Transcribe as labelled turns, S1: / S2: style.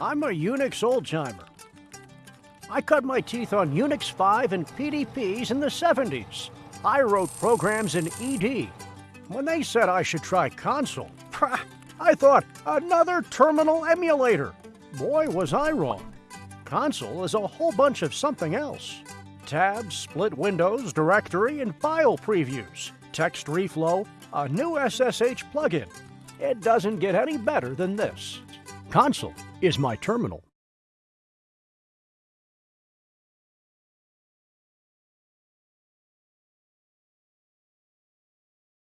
S1: I'm a Unix old-timer. I cut my teeth on Unix 5 and PDPs in the 70s. I wrote programs in ED. When they said I should try Konsole, I thought, another terminal emulator. Boy, was I wrong. Konsole is a whole bunch of something else. Tabs, split windows, directory, and file previews, text reflow, a new SSH plugin. It doesn't get any better than this. Konsole is my terminal.